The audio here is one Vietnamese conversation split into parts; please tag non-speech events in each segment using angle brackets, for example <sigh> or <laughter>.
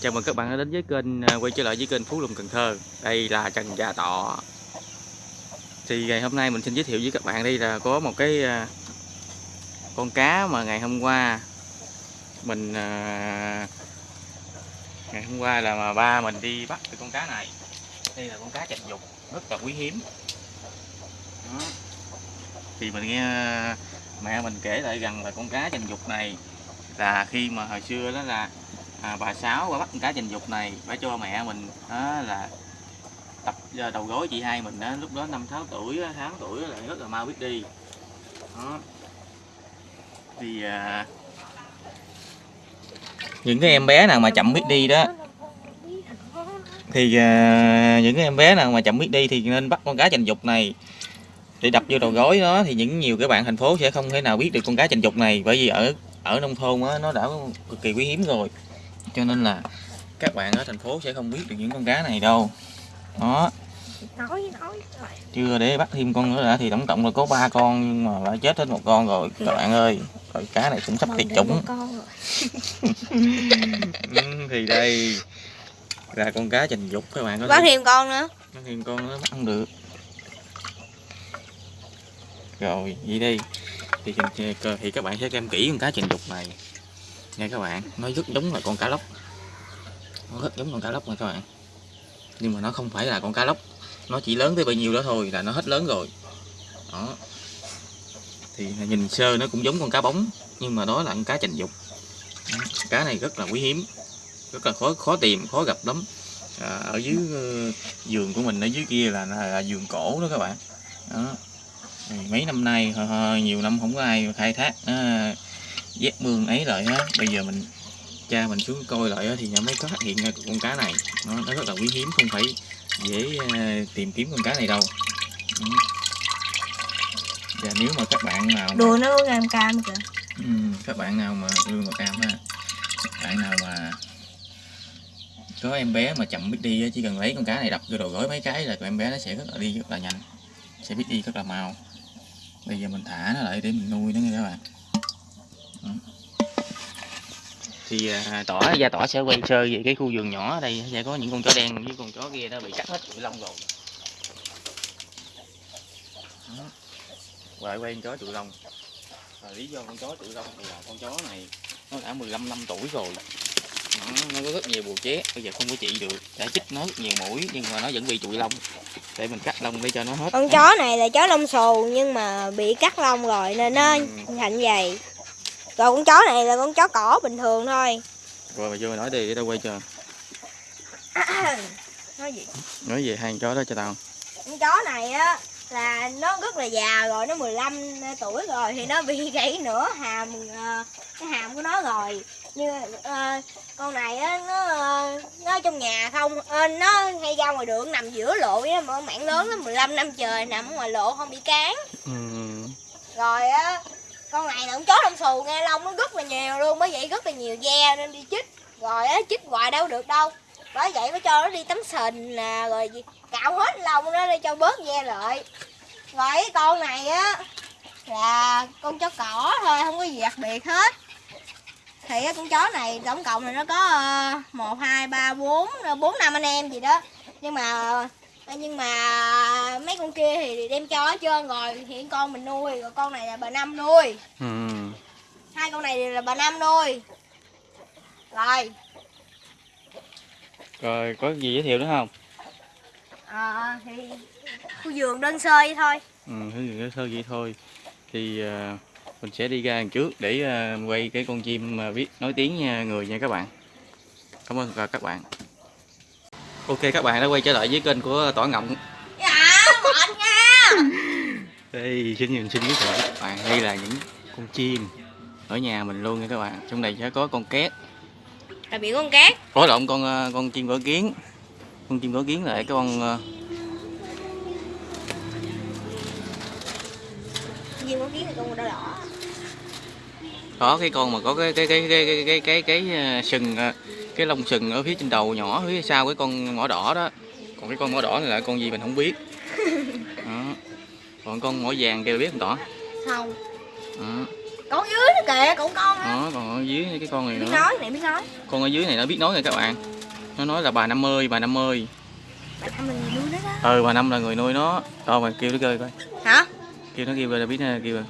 Chào mừng các bạn đã đến với kênh à, quay trở lại với kênh Phú Lùng Cần Thơ. Đây là Trần Gia Tọ. Thì ngày hôm nay mình xin giới thiệu với các bạn đây là có một cái à, con cá mà ngày hôm qua mình à, ngày hôm qua là mà ba mình đi bắt cái con cá này. Đây là con cá trạch dục, rất là quý hiếm. Đó. Thì mình nghe mẹ mình kể lại rằng là con cá trạch dục này là khi mà hồi xưa đó là à, bà sáu bà bắt con cá trình dục này bà cho mẹ mình đó là tập ờ, đầu gối chị hai mình đó lúc đó năm sáu tuổi tháng tuổi là rất là mau biết đi. Đó. Thì à, những cái em bé nào mà chậm biết đi đó thì à, những cái em bé nào mà chậm biết đi thì nên bắt con cá trình dục này. Để đập vô đầu gối đó thì những nhiều cái bạn thành phố sẽ không thể nào biết được con cá trình dục này bởi vì ở ở nông thôn đó, nó đã cực kỳ quý hiếm rồi cho nên là các bạn ở thành phố sẽ không biết được những con cá này đâu. Đó. Chưa để bắt thêm con nữa đã thì tổng cộng là có ba con nhưng mà đã chết hết một con rồi. Các bạn ơi rồi cá này cũng sắp tuyệt chủng. <laughs> ừ, thì đây. Là con cá trình dục các bạn có bắt thêm con nữa. Bắt thêm con nó bắt không được. Rồi vậy đi. Thì thì thì các bạn sẽ xem kỹ con cá trình dục này nha các bạn nó rất giống là con cá lóc. Nó rất giống con cá lóc nha các bạn. Nhưng mà nó không phải là con cá lóc. Nó chỉ lớn tới bao nhiêu đó thôi là nó hết lớn rồi. Đó. Thì nhìn sơ nó cũng giống con cá bóng nhưng mà đó là con cá trình dục. Cá này rất là quý hiếm rất là khó khó tìm khó gặp lắm. À, ở dưới uh, vườn của mình ở dưới kia là, là, là vườn cổ đó các bạn. Đó. Mấy năm nay nhiều năm không có ai khai thác. À, dép mương ấy lại á. Bây giờ mình cha mình xuống coi lại á, thì mới có phát hiện ra con cá này. Nó, nó rất là quý hiếm không phải dễ à, tìm kiếm con cá này đâu. Ừ. và nếu mà các bạn nào mà, đùa nó có cam cam kìa. Ừ, các bạn nào mà lương màu cam ha bạn nào mà có em bé mà chậm biết đi chỉ cần lấy con cá này đập vô đầu gối mấy cái là em bé nó sẽ rất là đi rất là nhanh sẽ biết đi rất là mau. Bây giờ mình thả nó lại để mình nuôi nó nha các bạn. Thì à, tỏ gia tỏ sẽ quay sơ về cái khu vườn nhỏ ở đây. Sẽ có những con chó đen với con chó kia nó bị cắt hết tụi lông rồi. Rồi quay con chó tụi lông. Và lý do con chó tụi lông thì là con chó này nó đã 15 năm tuổi rồi. Nó, nó có rất nhiều bùa ché bây giờ không có trị được. Đã chích nó rất nhiều mũi nhưng mà nó vẫn bị trụi lông. Để mình cắt lông để cho nó hết. Con chó này là chó lông xù nhưng mà bị cắt lông rồi nên nó Ừ. thành vậy rồi con chó này là con chó cỏ bình thường thôi. Rồi mà vô nói đi để tao quay cho. <coughs> Nói gì? Nói về hai con chó đó cho tao. Con chó này á là nó rất là già rồi nó 15 tuổi rồi thì nó bị <laughs> gãy nửa hàm ờ, cái hàm của nó rồi. Như ờ, con này á nó ờ, nó trong nhà không ờ, nó hay ra ngoài đường nằm giữa lộ với mà mạng lớn lắm 15 năm trời nằm ở ngoài lộ không bị cán. Ừ. rồi á con này là con chó lông xù nghe lông nó rất là nhiều luôn, bởi vậy rất là nhiều da nên đi chích rồi á, chích hoài đâu được đâu. Bởi vậy mới cho nó đi tắm sình nè, rồi gì- cạo hết lông nó để cho bớt da lại. Rồi cái con này á, là con chó cỏ thôi, không có gì đặc biệt hết. Thì con chó này tổng cộng là nó có ờ, một, hai, ba, bốn bốn năm anh em gì đó. Nhưng mà nhưng mà mấy con kia thì đem cho hết trơn rồi. Hiện con mình nuôi rồi con này là bà năm nuôi. Ừ. hai con này là bà năm nuôi. Rồi. Rồi có gì giới thiệu nữa không? À, thì khu vườn đơn sơ vậy thôi. Ừ thứ gì nữa sơ vậy thôi. Thì à, mình sẽ đi ra trước để à, quay cái con chim mà biết nói tiếng nha, người nha các bạn. Cảm ơn các bạn ok các bạn đã quay trở lại với kênh của tỏi ngọng. Dạ mệt nha. <laughs> Đây xin nhìn xin giới thiệu các bạn. Đây là những con chim ở nhà mình luôn nha các bạn. Trong này sẽ có con két. Là bị con cát có lộn con ờ, con chim cỏ kiến. Con chim cỏ kiến là cái con ờ, gì con kiến là con đỏ đỏ. có cái con mà có cái cái cái cái cái cái cái, cái, ờ, sừng cái lông sừng ở phía trên đầu nhỏ phía sau cái con mỏ đỏ đó. Còn cái con mỏ đỏ này là con gì mình không biết. <laughs> Đó. còn con mỏ vàng kia biết không tỏ? Không đó. con dưới nó kìa con á đó còn ở dưới cái con này biết nữa. nói này biết nói. Con ở dưới này nó biết nói rồi các bạn. Nó nói là bà năm ơi bà năm ơi. Bà năm là người nuôi nó đó. Ừ bà năm là người nuôi nó. Rồi mà kêu nó kêu coi. Hả? Kêu nó kêu là biết nó kêu rồi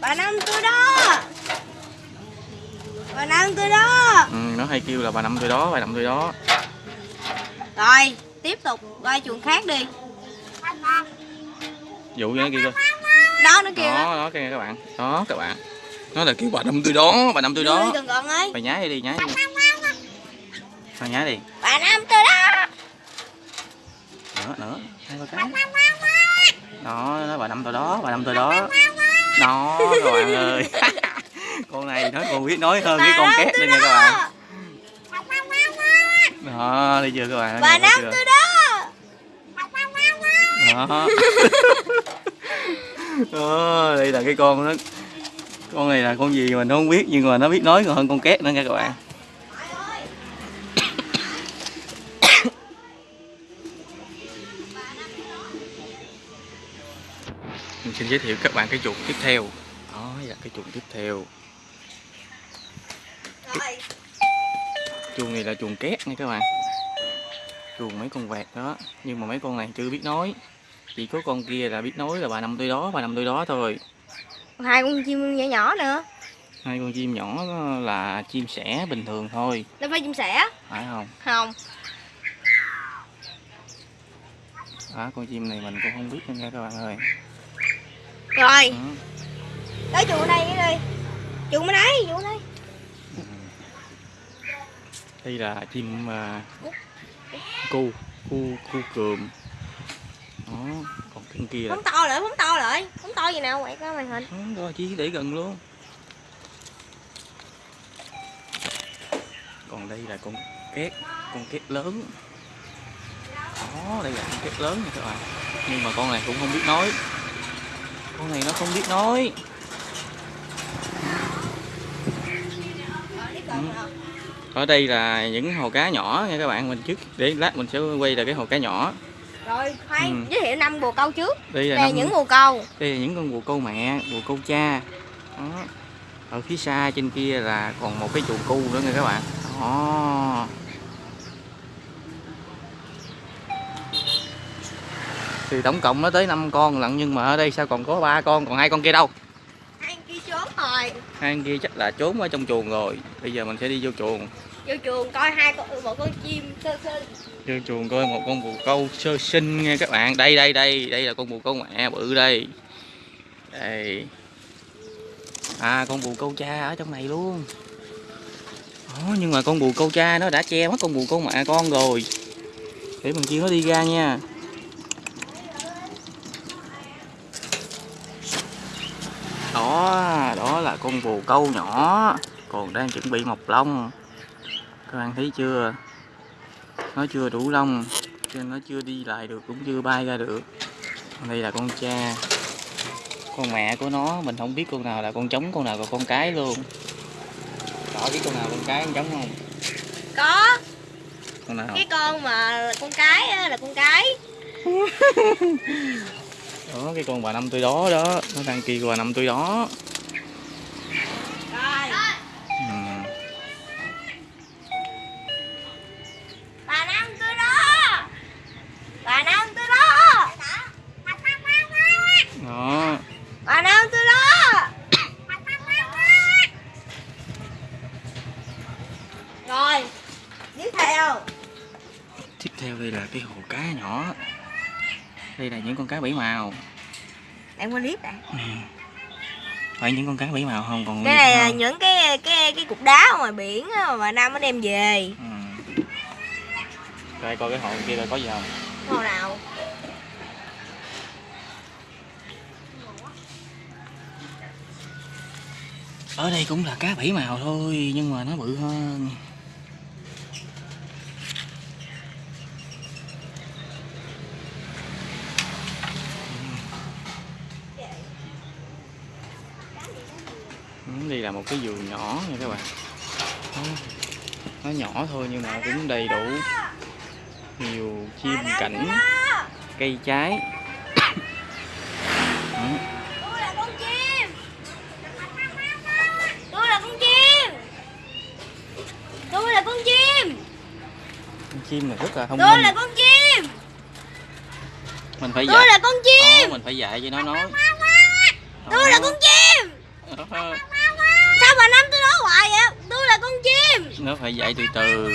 bà năm tôi đó bà năm tôi đó. Ừ, nó hay kêu là bà năm tôi đó bà năm tôi đó. Rồi tiếp tục qua chuồng khác đi. Dụ cho nó kêu coi đó nó kêu đó đó. đó các bạn. Đó các bạn. Nó là kêu bà năm tôi đó bà năm tôi đó. Ơi. Bà nhái đi nhái đi. Bà nhái đi. Bà năm tôi đó. Nữa nữa hai ba cái. Đó nó bà năm tôi đó bà năm tôi đó. Đó các bạn ơi con này nó còn biết nói hơn cái con két nữa nha các bạn. Đó đi chưa các bạn? Bà chưa? tôi đó đó. <laughs> Đó đây là cái con nó con này là con gì mà nó không biết nhưng mà nó biết nói còn hơn con két nữa nha các bạn. Mình xin giới thiệu các bạn cái chuồng tiếp theo. Đó là cái chuồng tiếp theo chuồng này là chuồng két nha các bạn. Chuồng mấy con vẹt đó nhưng mà mấy con này chưa biết nói. Chỉ có con kia là biết nói là bà năm tôi đó bà năm tôi đó thôi. Hai con chim nhỏ nhỏ nữa. Hai con chim nhỏ là chim sẻ bình thường thôi. Nó phải chim sẻ. Phải không? Không. Đó con chim này mình cũng không biết nha các bạn ơi. Rồi. Đó. tới chuồng đây đi. Chuồng bên đây chuồng đây đây là chim à, cu cu cu cườm. Đó còn cái kia là phóng to lại phóng to lại. Phóng to gì nào quậy coi màn hình. Đó, đó chỉ để gần luôn. Còn đây là con két con két lớn. Đó đây là con két lớn nha các bạn. Nhưng mà con này cũng không biết nói. Con này nó không biết nói ở đây là những hồ cá nhỏ nha các bạn mình trước để lát mình sẽ quay là cái hồ cá nhỏ. Rồi khoan Ừ. giới thiệu năm bồ câu trước. Đây là đây năm những bồ câu. Đây là những con bồ câu mẹ bồ câu cha. Đó. ở phía xa trên kia là còn một cái chuồng cu nữa nha các bạn. Đó. Thì tổng cộng nó tới 5 con lận nhưng mà ở đây sao còn có ba con còn hai con kia đâu con kia chắc là trốn ở trong chuồng rồi. Bây giờ mình sẽ đi vô chuồng. Vô chuồng coi hai con một con chim sơ sơ. Vô chuồng coi một con bồ câu sơ sinh nha các bạn. Đây đây đây đây là con bồ câu mẹ bự đây. Đây. À con bồ câu cha ở trong này luôn. Ồ, nhưng mà con bồ câu cha nó đã che mất con bồ câu mẹ con rồi. Để mình kêu nó đi ra nha đó đó là con bồ câu nhỏ. Còn đang chuẩn bị mọc lông. Các bạn thấy chưa? Nó chưa đủ lông cho nên nó chưa đi lại được cũng chưa bay ra được. Đây là con cha con mẹ của nó. Mình không biết con nào là con trống con nào là con cái luôn. Rõ biết con nào con cái con trống không? Có. Con nào? Cái con mà con cái là con cái <laughs> đó cái con bà năm tôi đó đó. Nó đang kêu bà năm tôi đó. Rồi. Bà năm tôi đó. Bà năm tôi đó. Đó. Bà năm tôi đó. Rồi tiếp theo. Tiếp theo đây là cái hồ cá nhỏ đây là những con cá bảy màu. Em qua clip đã phải những con cá bảy màu không? Còn cái này là không? những cái cái cái cục đá ngoài biển mà năm nó đem về. Ừ. Coi coi cái hồ kia coi có gì không? Hồ nào? Ở đây cũng là cá bảy màu thôi nhưng mà nó bự hơn là một cái vườn nhỏ nha các bạn nó, nhỏ thôi nhưng mà cũng đầy đủ nhiều chim cảnh cây trái chim này rất là thông minh. Tôi là con chim. Mình phải dạy. Tôi là con chim. Ờ, mình phải dạy cho nó nói. Tôi là con chim hoài vậy tôi là con chim. Nó phải dạy từ từ.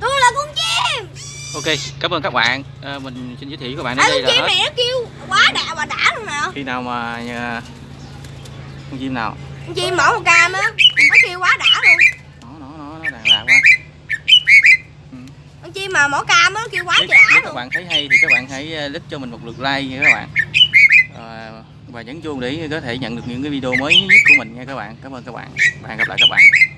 Tôi là con chim. Ok cảm ơn các bạn. À, mình xin giới thiệu các bạn à, đến đây con là chim hết này nó kêu quá đã bà đã luôn nè. khi nào mà à, con chim nào? Con chim mỏ một cam á nó kêu quá đã luôn. Nó nó nó nó đàn lạc quá. Ừ. con chim mà mỏ cam á nó kêu quá đã nếu các luôn. bạn thấy hay thì các bạn hãy à, lít cho mình một lượt like nha các bạn. à, và nhấn chuông để có thể nhận được những cái video mới nhất của mình nha các bạn. Cảm ơn các bạn. Và hẹn gặp lại các bạn.